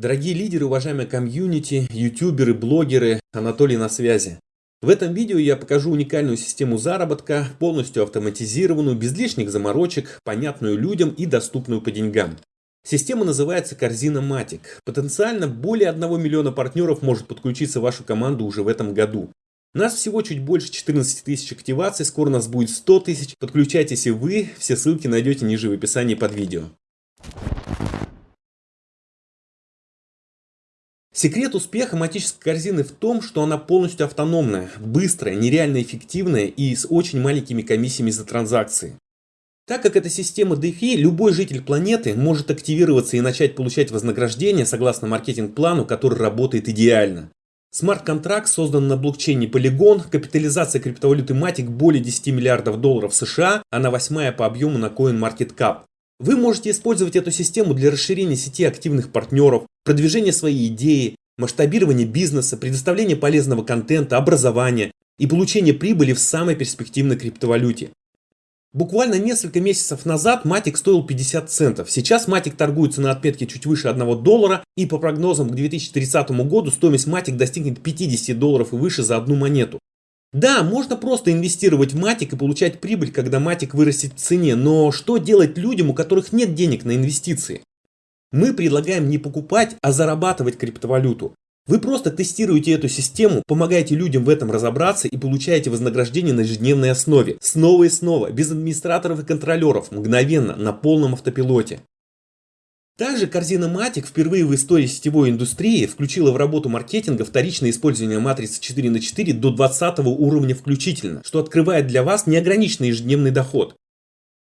Дорогие лидеры, уважаемые комьюнити, ютуберы, блогеры, Анатолий на связи. В этом видео я покажу уникальную систему заработка, полностью автоматизированную, без лишних заморочек, понятную людям и доступную по деньгам. Система называется Корзина Матик. Потенциально более 1 миллиона партнеров может подключиться в вашу команду уже в этом году. Нас всего чуть больше 14 тысяч активаций, скоро нас будет 100 тысяч. Подключайтесь и вы, все ссылки найдете ниже в описании под видео. Секрет успеха матической корзины в том, что она полностью автономная, быстрая, нереально эффективная и с очень маленькими комиссиями за транзакции. Так как это система DeFi, любой житель планеты может активироваться и начать получать вознаграждение согласно маркетинг-плану, который работает идеально. Смарт-контракт создан на блокчейне Polygon, капитализация криптовалюты Matic более 10 миллиардов долларов США, она восьмая по объему на CoinMarketCap. Вы можете использовать эту систему для расширения сети активных партнеров, продвижения своей идеи, масштабирования бизнеса, предоставления полезного контента, образования и получения прибыли в самой перспективной криптовалюте. Буквально несколько месяцев назад Матик стоил 50 центов. Сейчас Матик торгуется на отметке чуть выше 1 доллара и по прогнозам к 2030 году стоимость Матик достигнет 50 долларов и выше за одну монету. Да, можно просто инвестировать в матик и получать прибыль, когда матик вырастет в цене, но что делать людям, у которых нет денег на инвестиции? Мы предлагаем не покупать, а зарабатывать криптовалюту. Вы просто тестируете эту систему, помогаете людям в этом разобраться и получаете вознаграждение на ежедневной основе. Снова и снова, без администраторов и контролеров, мгновенно, на полном автопилоте. Также корзина Matic впервые в истории сетевой индустрии включила в работу маркетинга вторичное использование матрицы 4 на 4 до 20 уровня включительно, что открывает для вас неограниченный ежедневный доход.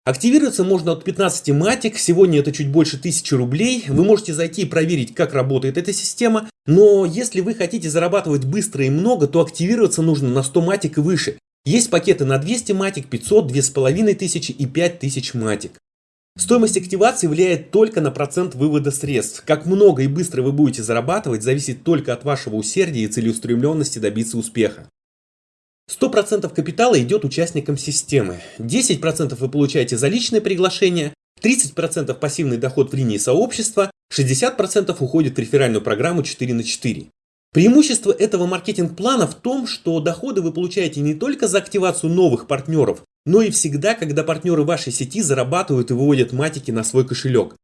Активироваться можно от 15 матик, сегодня это чуть больше 1000 рублей. Вы можете зайти и проверить, как работает эта система. Но если вы хотите зарабатывать быстро и много, то активироваться нужно на 100 матик и выше. Есть пакеты на 200 матик, 500, 2500 и 5000 матик. Стоимость активации влияет только на процент вывода средств. Как много и быстро вы будете зарабатывать, зависит только от вашего усердия и целеустремленности добиться успеха. 100% капитала идет участникам системы, 10% вы получаете за личное приглашение, 30% пассивный доход в линии сообщества, 60% уходит в реферальную программу 4 на 4. Преимущество этого маркетинг-плана в том, что доходы вы получаете не только за активацию новых партнеров, но и всегда, когда партнеры вашей сети зарабатывают и выводят матики на свой кошелек.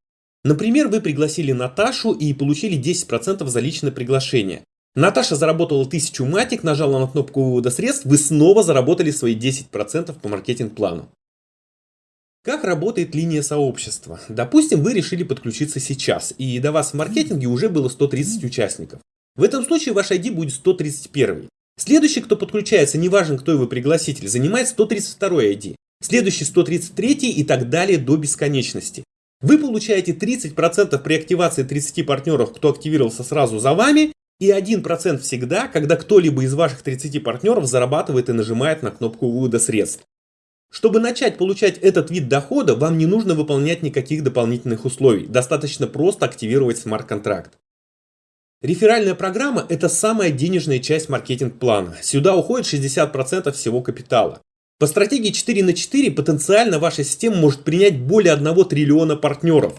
Например, вы пригласили Наташу и получили 10% за личное приглашение. Наташа заработала 1000 матик, нажала на кнопку вывода средств, вы снова заработали свои 10% по маркетинг-плану. Как работает линия сообщества? Допустим, вы решили подключиться сейчас, и до вас в маркетинге уже было 130 участников. В этом случае ваш ID будет 131. Следующий, кто подключается, неважно кто его пригласитель, занимает 132 ID. Следующий 133 и так далее до бесконечности. Вы получаете 30% при активации 30 партнеров, кто активировался сразу за вами, и 1% всегда, когда кто-либо из ваших 30 партнеров зарабатывает и нажимает на кнопку вывода средств. Чтобы начать получать этот вид дохода, вам не нужно выполнять никаких дополнительных условий, достаточно просто активировать смарт-контракт. Реферальная программа – это самая денежная часть маркетинг-плана. Сюда уходит 60% всего капитала. По стратегии 4 на 4 потенциально ваша система может принять более 1 триллиона партнеров.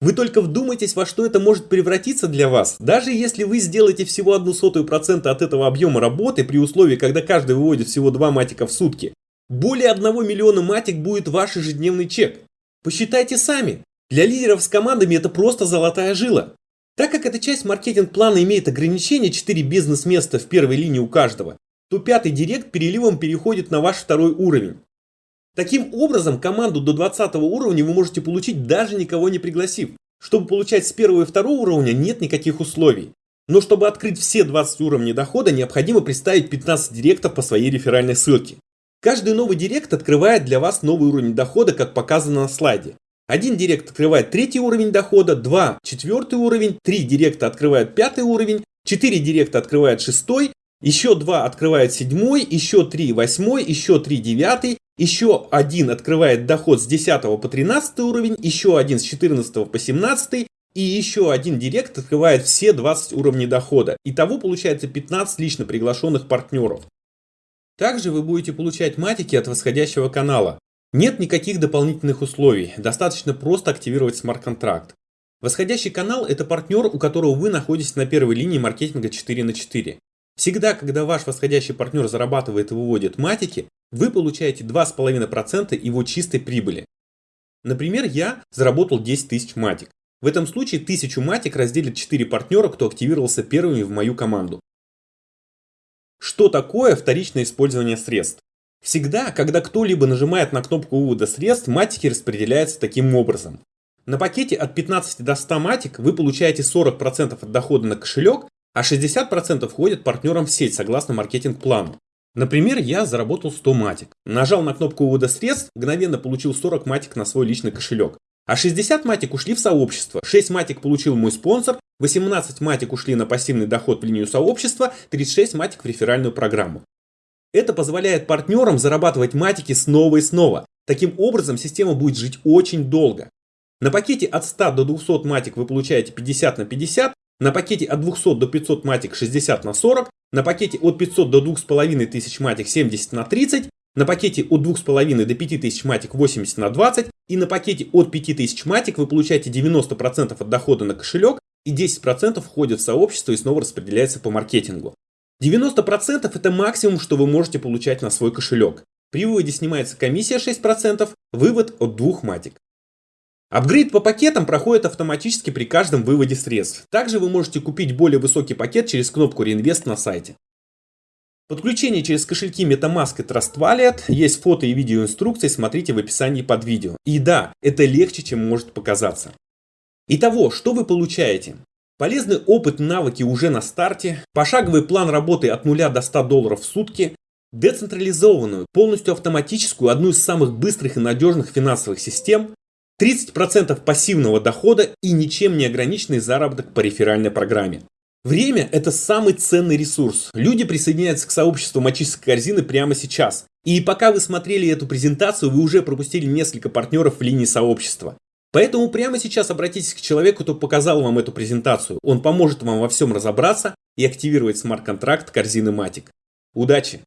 Вы только вдумайтесь, во что это может превратиться для вас. Даже если вы сделаете всего одну сотую процента от этого объема работы при условии, когда каждый выводит всего 2 матика в сутки, более 1 миллиона матик будет ваш ежедневный чек. Посчитайте сами. Для лидеров с командами это просто золотая жила. Так как эта часть маркетинг-плана имеет ограничение 4 бизнес-места в первой линии у каждого, то пятый директ переливом переходит на ваш второй уровень. Таким образом, команду до 20 уровня вы можете получить даже никого не пригласив. Чтобы получать с первого и второго уровня нет никаких условий. Но чтобы открыть все 20 уровней дохода, необходимо представить 15 директов по своей реферальной ссылке. Каждый новый директ открывает для вас новый уровень дохода, как показано на слайде. Один директ открывает третий уровень дохода, два четвертый уровень, три директа открывают пятый уровень, четыре директа открывают шестой, еще два открывают седьмой, еще три восьмой, еще три девятый, еще один открывает доход с 10 по 13 уровень, еще один с 14 по 17 и еще один директ открывает все 20 уровней дохода. Итого получается 15 лично приглашенных партнеров. Также вы будете получать матики от восходящего канала. Нет никаких дополнительных условий, достаточно просто активировать смарт-контракт. Восходящий канал – это партнер, у которого вы находитесь на первой линии маркетинга 4 на 4. Всегда, когда ваш восходящий партнер зарабатывает и выводит матики, вы получаете 2,5% его чистой прибыли. Например, я заработал 10 тысяч матик. В этом случае 1000 матик разделит 4 партнера, кто активировался первыми в мою команду. Что такое вторичное использование средств? Всегда, когда кто-либо нажимает на кнопку вывода средств, матики распределяются таким образом. На пакете от 15 до 100 матик вы получаете 40% от дохода на кошелек, а 60% входит партнерам в сеть согласно маркетинг-плану. Например, я заработал 100 матик. Нажал на кнопку вывода средств, мгновенно получил 40 матик на свой личный кошелек. А 60 матик ушли в сообщество, 6 матик получил мой спонсор, 18 матик ушли на пассивный доход в линию сообщества, 36 матик в реферальную программу. Это позволяет партнерам зарабатывать матики снова и снова. Таким образом, система будет жить очень долго. На пакете от 100 до 200 матик вы получаете 50 на 50, на пакете от 200 до 500 матик 60 на 40, на пакете от 500 до 2500 матик 70 на 30, на пакете от 2,5 до 5000 матик 80 на 20 и на пакете от 5000 матик вы получаете 90% от дохода на кошелек и 10% входит в сообщество и снова распределяется по маркетингу. 90% это максимум, что вы можете получать на свой кошелек. При выводе снимается комиссия 6%, вывод от двух матик. Апгрейд по пакетам проходит автоматически при каждом выводе средств. Также вы можете купить более высокий пакет через кнопку реинвест на сайте. Подключение через кошельки MetaMask и Trust Wallet. Есть фото и видео инструкции, смотрите в описании под видео. И да, это легче, чем может показаться. Итого, что вы получаете? Полезный опыт, навыки уже на старте, пошаговый план работы от 0 до 100 долларов в сутки, децентрализованную, полностью автоматическую, одну из самых быстрых и надежных финансовых систем, 30% пассивного дохода и ничем не ограниченный заработок по реферальной программе. Время – это самый ценный ресурс. Люди присоединяются к сообществу мочистской корзины прямо сейчас. И пока вы смотрели эту презентацию, вы уже пропустили несколько партнеров в линии сообщества. Поэтому прямо сейчас обратитесь к человеку, кто показал вам эту презентацию. Он поможет вам во всем разобраться и активировать смарт-контракт корзины Matic. Удачи!